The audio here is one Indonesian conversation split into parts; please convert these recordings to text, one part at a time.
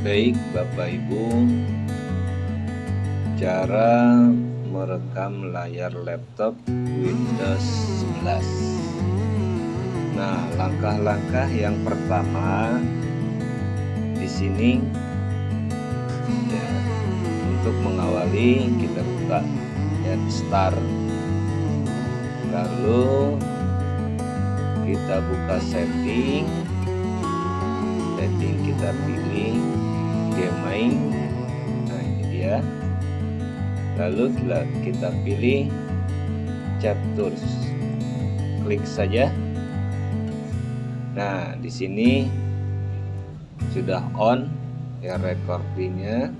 Baik Bapak Ibu. Cara merekam layar laptop Windows 11 Nah langkah-langkah yang pertama di sini ya, untuk mengawali kita buka ya start. Lalu kita buka setting. Setting kita pilih game main. Nah ini dia. Lalu kita pilih chat tools klik saja. Nah di sini sudah on ya recordingnya.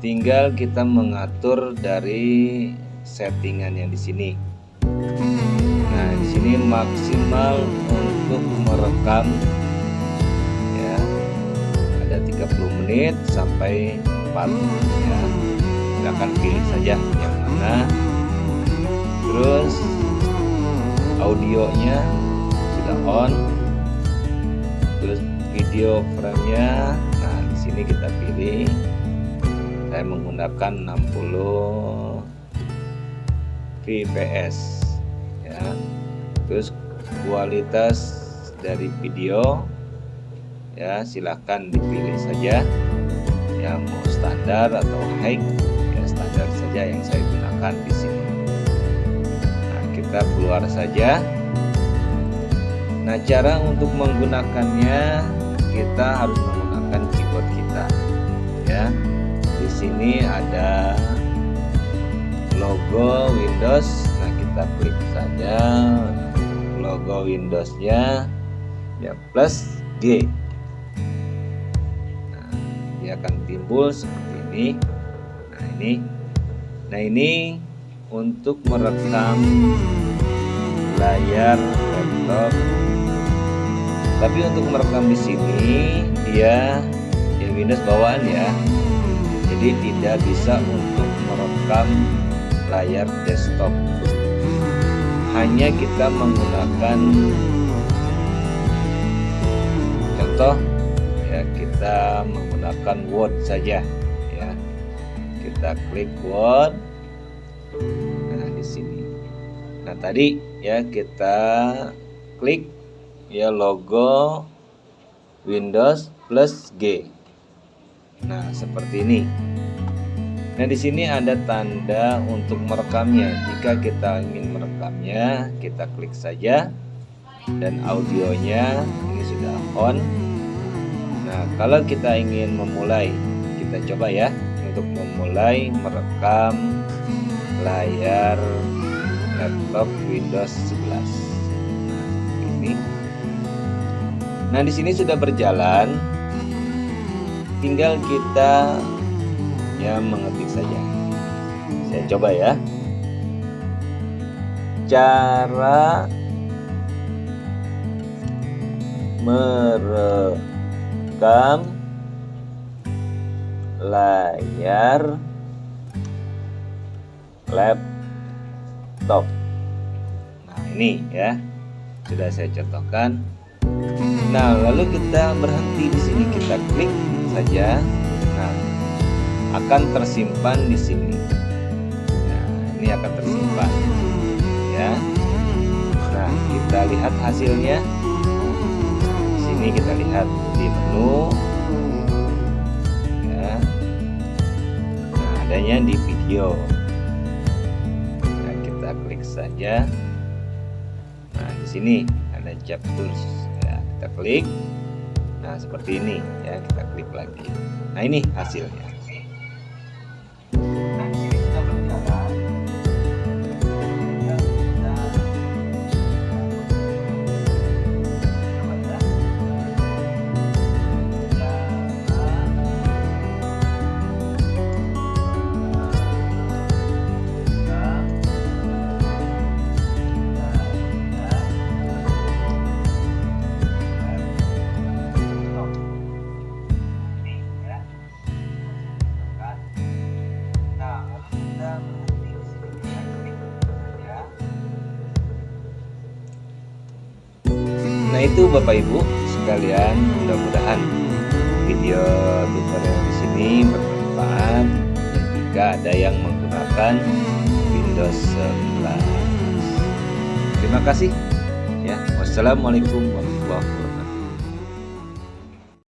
Tinggal kita mengatur dari settingan yang di sini. Nah, di sini maksimal untuk merekam 30 menit sampai 4 ya. Silakan pilih saja yang mana. Terus audionya sudah on. Terus video frame-nya nah di sini kita pilih saya menggunakan 60 fps ya terus kualitas dari video ya silahkan dipilih saja yang mau standar atau high ya standar saja yang saya gunakan di sini. Nah kita keluar saja. Nah cara untuk menggunakannya kita harus menggunakan keyboard kita ya. Di sini ada logo Windows. Kita klik saja logo Windowsnya. Ya plus G. nah, akan timbul seperti ini. Nah ini. Nah ini untuk merekam layar laptop. Tapi untuk merekam di sini dia ya Windows bawaan ya. Jadi tidak bisa untuk merekam layar desktop. Hanya kita menggunakan contoh menggunakan Word saja ya. Kita klik Word. Nah di sini. Nah tadi ya kita klik ya logo Windows plus G. Nah seperti ini. Nah, di sini ada tanda untuk merekamnya. Jika kita ingin merekamnya, kita klik saja. Dan audionya ini sudah on. Nah, kalau kita ingin memulai, kita coba ya untuk memulai merekam layar laptop Windows 11. Nah, ini. Nah, di sini sudah berjalan. Tinggal kita ya mengetik saja saya coba ya cara merekam layar laptop nah ini ya sudah saya contohkan nah lalu kita berhenti di sini kita klik saja nah akan tersimpan di sini. Nah, ini akan tersimpan. Ya. Nah, kita lihat hasilnya. Di sini kita lihat di menu. Ya. Nah, adanya di video. Nah, kita klik saja. Nah, di sini ada chapters. Ya, kita klik. Nah, seperti ini ya, kita klik lagi. Nah, ini hasilnya. Nah itu Bapak Ibu sekalian mudah-mudahan video tutorial di sini bermanfaat. Jika ada yang menggunakan Windows 11 terima kasih. Ya wassalamualaikum warahmatullahi wabarakatuh